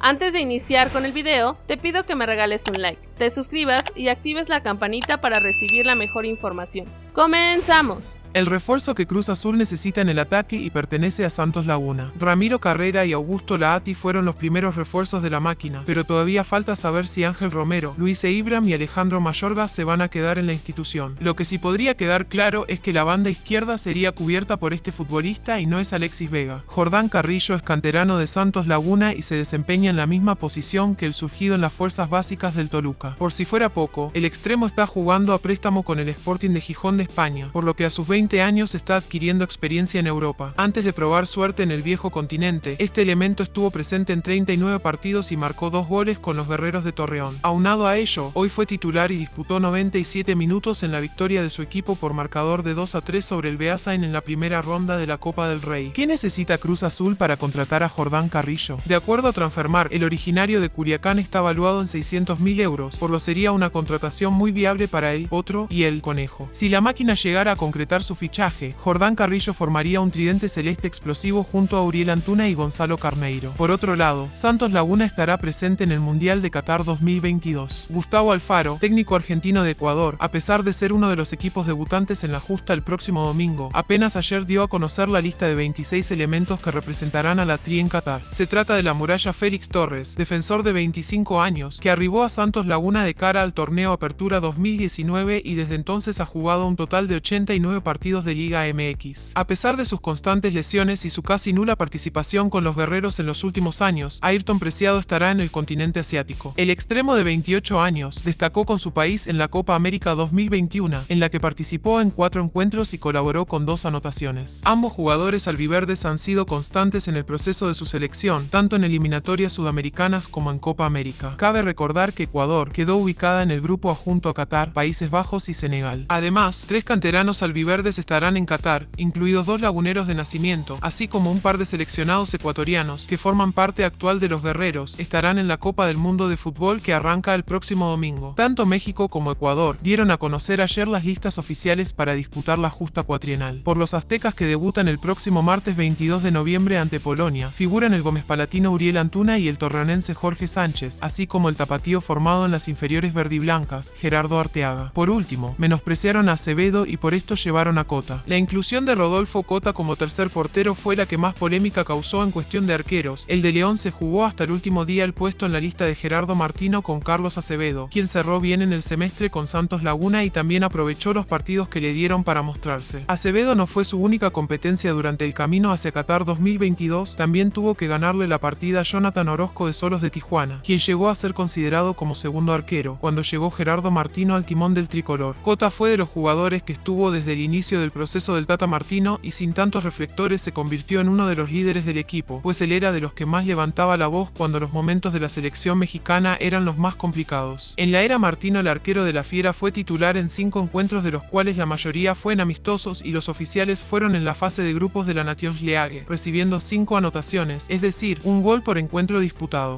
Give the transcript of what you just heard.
Antes de iniciar con el video, te pido que me regales un like, te suscribas y actives la campanita para recibir la mejor información. ¡Comenzamos! El refuerzo que Cruz Azul necesita en el ataque y pertenece a Santos Laguna. Ramiro Carrera y Augusto Laati fueron los primeros refuerzos de la máquina, pero todavía falta saber si Ángel Romero, Luis Eibram y Alejandro Mayorga se van a quedar en la institución. Lo que sí podría quedar claro es que la banda izquierda sería cubierta por este futbolista y no es Alexis Vega. Jordán Carrillo es canterano de Santos Laguna y se desempeña en la misma posición que el surgido en las fuerzas básicas del Toluca. Por si fuera poco, el extremo está jugando a préstamo con el Sporting de Gijón de España, por lo que a sus 20 años está adquiriendo experiencia en Europa. Antes de probar suerte en el viejo continente, este elemento estuvo presente en 39 partidos y marcó dos goles con los guerreros de Torreón. Aunado a ello, hoy fue titular y disputó 97 minutos en la victoria de su equipo por marcador de 2 a 3 sobre el Beasain en la primera ronda de la Copa del Rey. ¿Qué necesita Cruz Azul para contratar a Jordán Carrillo? De acuerdo a Transfermar, el originario de Curiacán está valuado en 600 mil euros, por lo sería una contratación muy viable para él, otro y el Conejo. Si la máquina llegara a concretar su fichaje, Jordán Carrillo formaría un tridente celeste explosivo junto a Uriel Antuna y Gonzalo Carneiro. Por otro lado, Santos Laguna estará presente en el Mundial de Qatar 2022. Gustavo Alfaro, técnico argentino de Ecuador, a pesar de ser uno de los equipos debutantes en la justa el próximo domingo, apenas ayer dio a conocer la lista de 26 elementos que representarán a la Tri en Qatar. Se trata de la muralla Félix Torres, defensor de 25 años, que arribó a Santos Laguna de cara al torneo Apertura 2019 y desde entonces ha jugado un total de 89 partidos de Liga MX. A pesar de sus constantes lesiones y su casi nula participación con los guerreros en los últimos años, Ayrton Preciado estará en el continente asiático. El extremo de 28 años destacó con su país en la Copa América 2021, en la que participó en cuatro encuentros y colaboró con dos anotaciones. Ambos jugadores albiverdes han sido constantes en el proceso de su selección, tanto en eliminatorias sudamericanas como en Copa América. Cabe recordar que Ecuador quedó ubicada en el grupo adjunto a Qatar, Países Bajos y Senegal. Además, tres canteranos albiverdes estarán en Qatar, incluidos dos laguneros de nacimiento, así como un par de seleccionados ecuatorianos que forman parte actual de los guerreros, estarán en la Copa del Mundo de Fútbol que arranca el próximo domingo. Tanto México como Ecuador dieron a conocer ayer las listas oficiales para disputar la justa cuatrienal. Por los aztecas que debutan el próximo martes 22 de noviembre ante Polonia, figuran el Gómez Palatino Uriel Antuna y el torreonense Jorge Sánchez, así como el tapatío formado en las inferiores verdiblancas, Gerardo Arteaga. Por último, menospreciaron a Acevedo y por esto llevaron Cota. La inclusión de Rodolfo Cota como tercer portero fue la que más polémica causó en cuestión de arqueros. El de León se jugó hasta el último día el puesto en la lista de Gerardo Martino con Carlos Acevedo, quien cerró bien en el semestre con Santos Laguna y también aprovechó los partidos que le dieron para mostrarse. Acevedo no fue su única competencia durante el camino hacia Qatar 2022, también tuvo que ganarle la partida a Jonathan Orozco de Solos de Tijuana, quien llegó a ser considerado como segundo arquero, cuando llegó Gerardo Martino al timón del tricolor. Cota fue de los jugadores que estuvo desde el del proceso del Tata Martino y sin tantos reflectores se convirtió en uno de los líderes del equipo, pues él era de los que más levantaba la voz cuando los momentos de la selección mexicana eran los más complicados. En la era Martino el arquero de la Fiera fue titular en cinco encuentros de los cuales la mayoría fueron amistosos y los oficiales fueron en la fase de grupos de la Nations League, recibiendo cinco anotaciones, es decir, un gol por encuentro disputado.